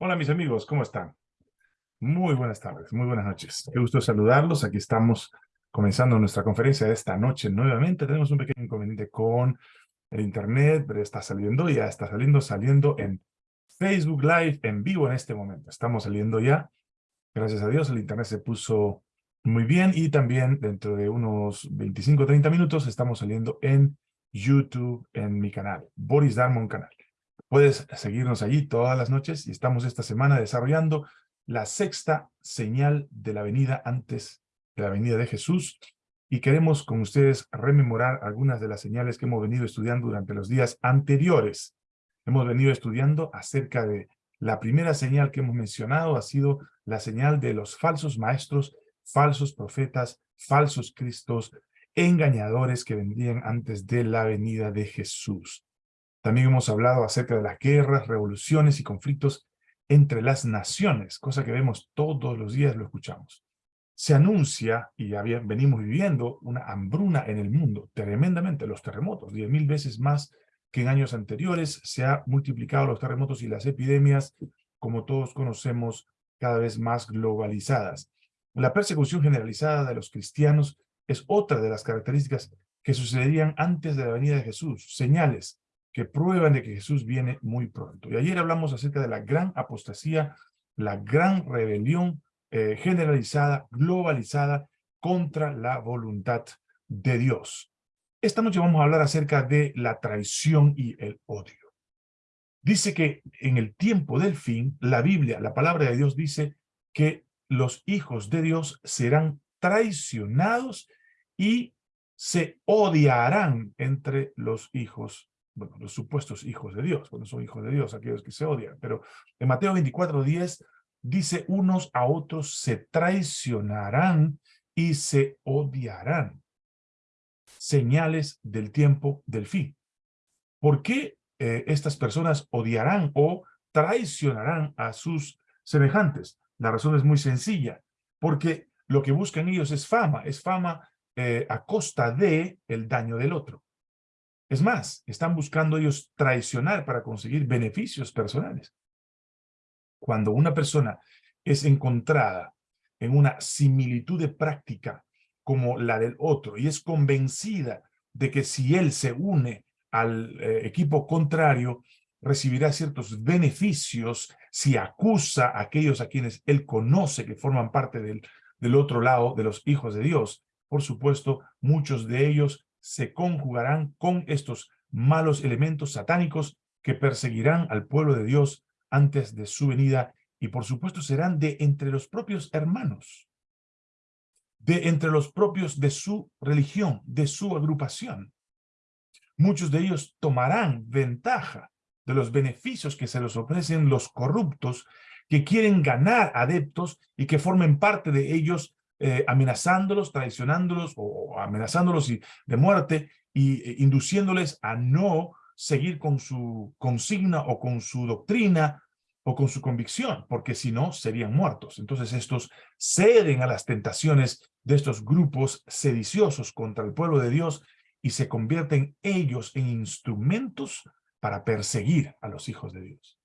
Hola mis amigos, ¿cómo están? Muy buenas tardes, muy buenas noches. Qué gusto saludarlos. Aquí estamos comenzando nuestra conferencia de esta noche nuevamente. Tenemos un pequeño inconveniente con el internet, pero está saliendo ya, está saliendo, saliendo en Facebook Live en vivo en este momento. Estamos saliendo ya. Gracias a Dios el internet se puso muy bien y también dentro de unos 25 o 30 minutos estamos saliendo en YouTube en mi canal, Boris Darmon canal. Puedes seguirnos allí todas las noches y estamos esta semana desarrollando la sexta señal de la venida antes de la venida de Jesús y queremos con ustedes rememorar algunas de las señales que hemos venido estudiando durante los días anteriores. Hemos venido estudiando acerca de la primera señal que hemos mencionado ha sido la señal de los falsos maestros, falsos profetas, falsos cristos, engañadores que vendrían antes de la venida de Jesús. También hemos hablado acerca de las guerras, revoluciones y conflictos entre las naciones, cosa que vemos todos los días, lo escuchamos. Se anuncia, y ya venimos viviendo, una hambruna en el mundo, tremendamente, los terremotos, diez mil veces más que en años anteriores, se ha multiplicado los terremotos y las epidemias, como todos conocemos, cada vez más globalizadas. La persecución generalizada de los cristianos es otra de las características que sucederían antes de la venida de Jesús, señales que prueban de que Jesús viene muy pronto. Y ayer hablamos acerca de la gran apostasía, la gran rebelión eh, generalizada, globalizada, contra la voluntad de Dios. Esta noche vamos a hablar acerca de la traición y el odio. Dice que en el tiempo del fin, la Biblia, la palabra de Dios dice que los hijos de Dios serán traicionados y se odiarán entre los hijos bueno, los supuestos hijos de Dios, cuando son hijos de Dios, aquellos que se odian. Pero en Mateo 24, 10 dice, unos a otros se traicionarán y se odiarán. Señales del tiempo del fin. ¿Por qué eh, estas personas odiarán o traicionarán a sus semejantes? La razón es muy sencilla, porque lo que buscan ellos es fama, es fama eh, a costa de el daño del otro. Es más, están buscando ellos traicionar para conseguir beneficios personales. Cuando una persona es encontrada en una similitud de práctica como la del otro y es convencida de que si él se une al eh, equipo contrario, recibirá ciertos beneficios si acusa a aquellos a quienes él conoce que forman parte del, del otro lado de los hijos de Dios. Por supuesto, muchos de ellos se conjugarán con estos malos elementos satánicos que perseguirán al pueblo de Dios antes de su venida y por supuesto serán de entre los propios hermanos, de entre los propios de su religión, de su agrupación. Muchos de ellos tomarán ventaja de los beneficios que se les ofrecen los corruptos que quieren ganar adeptos y que formen parte de ellos eh, amenazándolos, traicionándolos o amenazándolos de muerte y eh, induciéndoles a no seguir con su consigna o con su doctrina o con su convicción, porque si no, serían muertos. Entonces estos ceden a las tentaciones de estos grupos sediciosos contra el pueblo de Dios y se convierten ellos en instrumentos para perseguir a los hijos de Dios.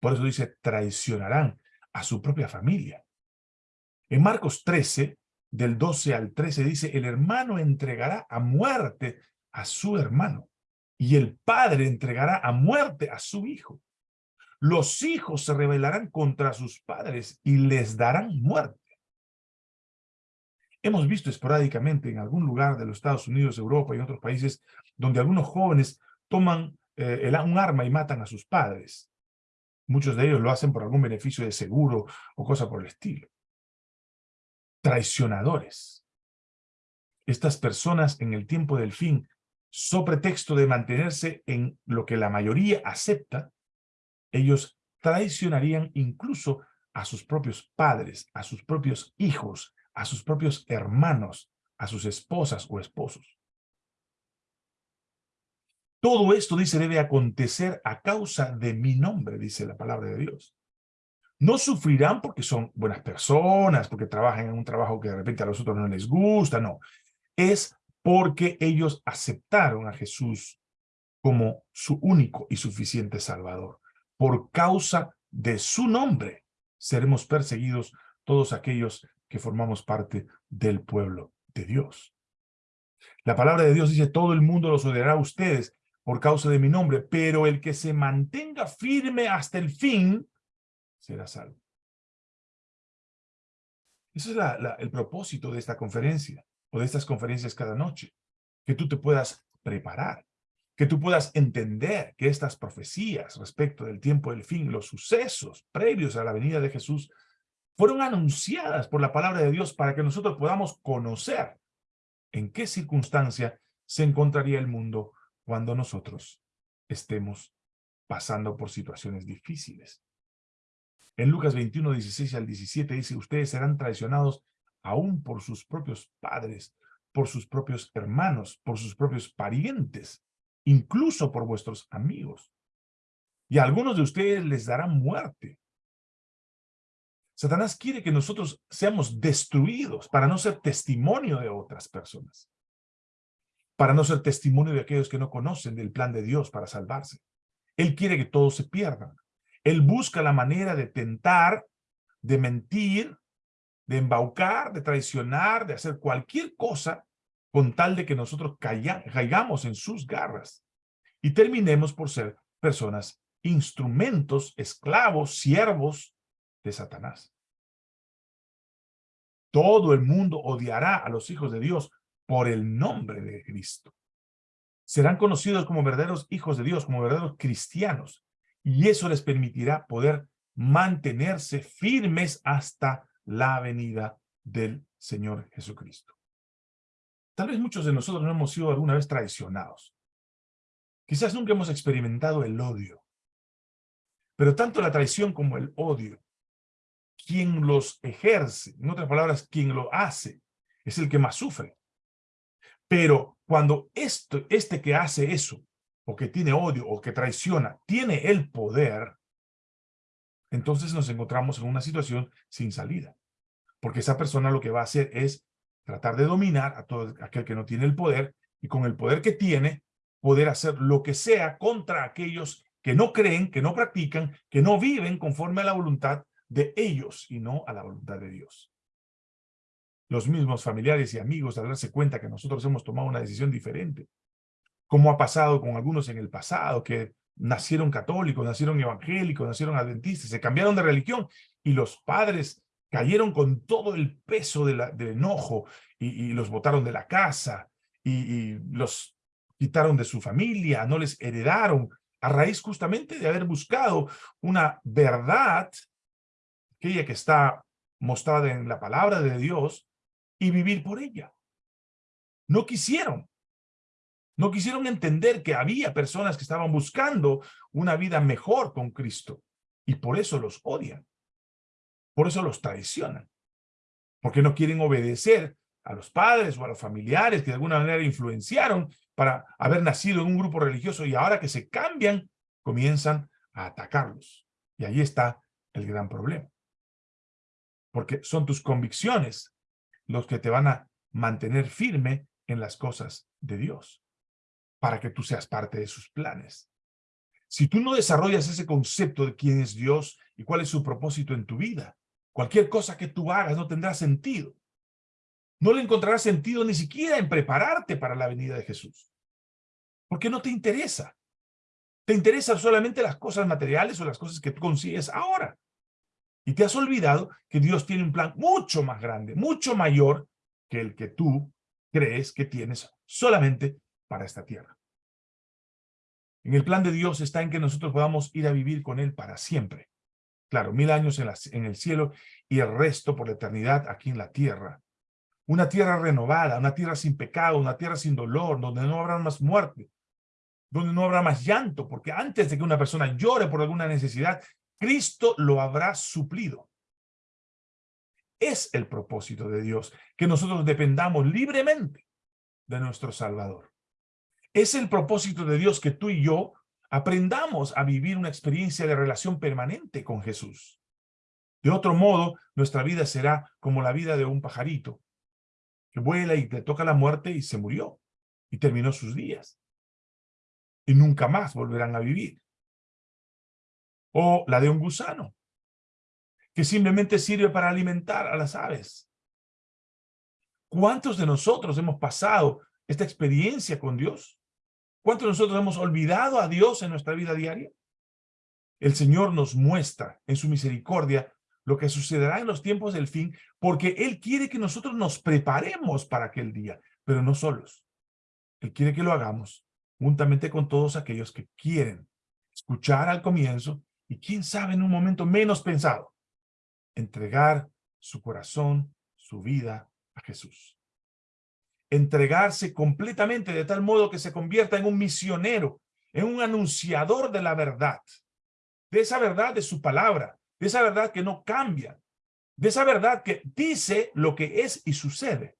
Por eso dice, traicionarán a su propia familia. En Marcos 13, del 12 al 13, dice, el hermano entregará a muerte a su hermano y el padre entregará a muerte a su hijo. Los hijos se rebelarán contra sus padres y les darán muerte. Hemos visto esporádicamente en algún lugar de los Estados Unidos, Europa y otros países donde algunos jóvenes toman eh, un arma y matan a sus padres. Muchos de ellos lo hacen por algún beneficio de seguro o cosa por el estilo traicionadores. Estas personas en el tiempo del fin, so pretexto de mantenerse en lo que la mayoría acepta, ellos traicionarían incluso a sus propios padres, a sus propios hijos, a sus propios hermanos, a sus esposas o esposos. Todo esto, dice, debe acontecer a causa de mi nombre, dice la palabra de Dios. No sufrirán porque son buenas personas, porque trabajan en un trabajo que de repente a los otros no les gusta, no. Es porque ellos aceptaron a Jesús como su único y suficiente Salvador, por causa de su nombre seremos perseguidos todos aquellos que formamos parte del pueblo de Dios. La palabra de Dios dice, todo el mundo los odiará a ustedes por causa de mi nombre, pero el que se mantenga firme hasta el fin será salvo. Ese es el propósito de esta conferencia, o de estas conferencias cada noche, que tú te puedas preparar, que tú puedas entender que estas profecías respecto del tiempo del fin, los sucesos previos a la venida de Jesús, fueron anunciadas por la palabra de Dios para que nosotros podamos conocer en qué circunstancia se encontraría el mundo cuando nosotros estemos pasando por situaciones difíciles. En Lucas 21, 16 al 17 dice, ustedes serán traicionados aún por sus propios padres, por sus propios hermanos, por sus propios parientes, incluso por vuestros amigos. Y a algunos de ustedes les darán muerte. Satanás quiere que nosotros seamos destruidos para no ser testimonio de otras personas. Para no ser testimonio de aquellos que no conocen del plan de Dios para salvarse. Él quiere que todos se pierdan. Él busca la manera de tentar, de mentir, de embaucar, de traicionar, de hacer cualquier cosa con tal de que nosotros caigamos en sus garras y terminemos por ser personas, instrumentos, esclavos, siervos de Satanás. Todo el mundo odiará a los hijos de Dios por el nombre de Cristo. Serán conocidos como verdaderos hijos de Dios, como verdaderos cristianos, y eso les permitirá poder mantenerse firmes hasta la venida del Señor Jesucristo. Tal vez muchos de nosotros no hemos sido alguna vez traicionados. Quizás nunca hemos experimentado el odio. Pero tanto la traición como el odio, quien los ejerce, en otras palabras, quien lo hace, es el que más sufre. Pero cuando esto, este que hace eso, o que tiene odio, o que traiciona, tiene el poder, entonces nos encontramos en una situación sin salida. Porque esa persona lo que va a hacer es tratar de dominar a todo aquel que no tiene el poder y con el poder que tiene, poder hacer lo que sea contra aquellos que no creen, que no practican, que no viven conforme a la voluntad de ellos y no a la voluntad de Dios. Los mismos familiares y amigos al darse cuenta que nosotros hemos tomado una decisión diferente, como ha pasado con algunos en el pasado, que nacieron católicos, nacieron evangélicos, nacieron adventistas, se cambiaron de religión y los padres cayeron con todo el peso de del enojo y, los botaron de la casa y, los quitaron de su familia, no les heredaron a raíz justamente de haber buscado una verdad, aquella que está mostrada en la palabra de Dios, y vivir por ella. No quisieron. No quisieron entender que había personas que estaban buscando una vida mejor con Cristo y por eso los odian. Por eso los traicionan. Porque no quieren obedecer a los padres o a los familiares que de alguna manera influenciaron para haber nacido en un grupo religioso y ahora que se cambian, comienzan a atacarlos. Y ahí está el gran problema. Porque son tus convicciones los que te van a mantener firme en las cosas de Dios para que tú seas parte de sus planes. Si tú no desarrollas ese concepto de quién es Dios y cuál es su propósito en tu vida, cualquier cosa que tú hagas no tendrá sentido. No le encontrarás sentido ni siquiera en prepararte para la venida de Jesús. Porque no te interesa. Te interesan solamente las cosas materiales o las cosas que tú consigues ahora. Y te has olvidado que Dios tiene un plan mucho más grande, mucho mayor que el que tú crees que tienes solamente para esta tierra. En el plan de Dios está en que nosotros podamos ir a vivir con Él para siempre. Claro, mil años en, el cielo y el resto por la eternidad aquí en la tierra. Una tierra renovada, una tierra sin pecado, una tierra sin dolor, donde no habrá más muerte, donde no habrá más llanto, porque antes de que una persona llore por alguna necesidad, Cristo lo habrá suplido. Es el propósito de Dios, que nosotros dependamos libremente de nuestro Salvador. Es el propósito de Dios que tú y yo aprendamos a vivir una experiencia de relación permanente con Jesús. De otro modo, nuestra vida será como la vida de un pajarito, que vuela y le toca la muerte y se murió, y terminó sus días. Y nunca más volverán a vivir. o la de un gusano, que simplemente sirve para alimentar a las aves. ¿Cuántos de nosotros hemos pasado esta experiencia con Dios? ¿Cuántos nosotros hemos olvidado a Dios en nuestra vida diaria? El Señor nos muestra en su misericordia lo que sucederá en los tiempos del fin, porque Él quiere que nosotros nos preparemos para aquel día, pero no solos. Él quiere que lo hagamos juntamente con todos aquellos que quieren escuchar al comienzo y quién sabe en un momento menos pensado, entregar su corazón, su vida a Jesús. Entregarse completamente de tal modo que se convierta en un misionero, en un anunciador de la verdad, de esa verdad de su palabra, de esa verdad que no cambia, de esa verdad que dice lo que es y sucede.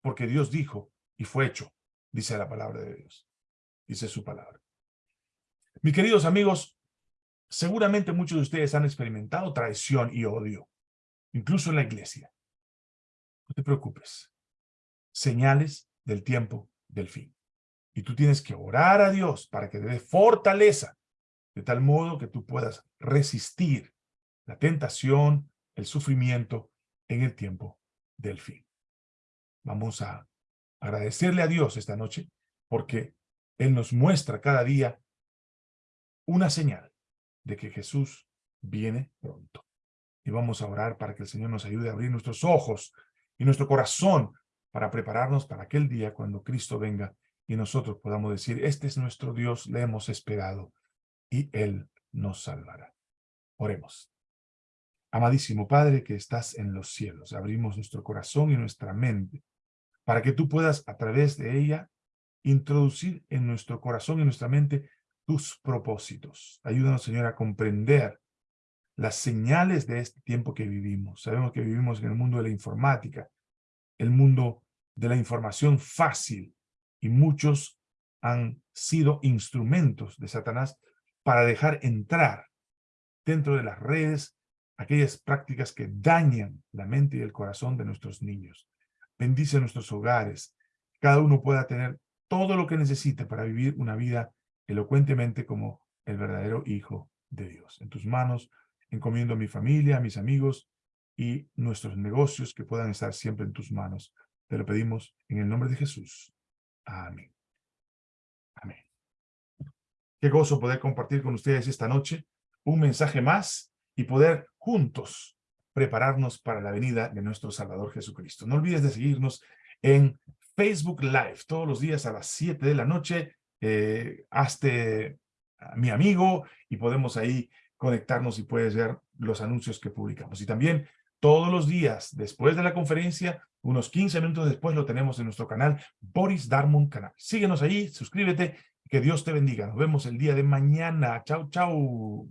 Porque Dios dijo y fue hecho, dice la palabra de Dios, dice su palabra. Mis queridos amigos, seguramente muchos de ustedes han experimentado traición y odio, incluso en la iglesia. No te preocupes. Señales del tiempo del fin. Y tú tienes que orar a Dios para que te dé fortaleza, de tal modo que tú puedas resistir la tentación, el sufrimiento en el tiempo del fin. Vamos a agradecerle a Dios esta noche porque Él nos muestra cada día una señal de que Jesús viene pronto. Y vamos a orar para que el Señor nos ayude a abrir nuestros ojos y nuestro corazón para prepararnos para aquel día cuando Cristo venga y nosotros podamos decir, este es nuestro Dios, le hemos esperado y Él nos salvará. Oremos. Amadísimo Padre que estás en los cielos, abrimos nuestro corazón y nuestra mente para que tú puedas a través de ella introducir en nuestro corazón y nuestra mente tus propósitos. Ayúdanos, Señor, a comprender las señales de este tiempo que vivimos. Sabemos que vivimos en el mundo de la informática, el mundo de la información fácil, y muchos han sido instrumentos de Satanás para dejar entrar dentro de las redes aquellas prácticas que dañan la mente y el corazón de nuestros niños. Bendice nuestros hogares. Cada uno pueda tener todo lo que necesite para vivir una vida elocuentemente como el verdadero Hijo de Dios. En tus manos encomiendo a mi familia, a mis amigos y nuestros negocios que puedan estar siempre en tus manos. Te lo pedimos en el nombre de Jesús. Amén. Amén. Qué gozo poder compartir con ustedes esta noche un mensaje más y poder juntos prepararnos para la venida de nuestro Salvador Jesucristo. No olvides de seguirnos en Facebook Live todos los días a las 7 de la noche. Eh, hazte mi amigo y podemos ahí conectarnos y puedes ver los anuncios que publicamos. Y también todos los días después de la conferencia, unos 15 minutos después lo tenemos en nuestro canal Boris Darmon Canal. Síguenos ahí, suscríbete, que Dios te bendiga. Nos vemos el día de mañana. Chau, chau.